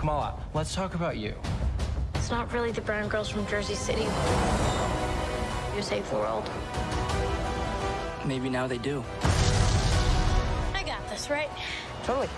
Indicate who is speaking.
Speaker 1: Kamala, let's talk about you.
Speaker 2: It's not really the brown girls from Jersey City who save the world.
Speaker 3: Maybe now they do.
Speaker 2: I got this, right?
Speaker 3: Totally.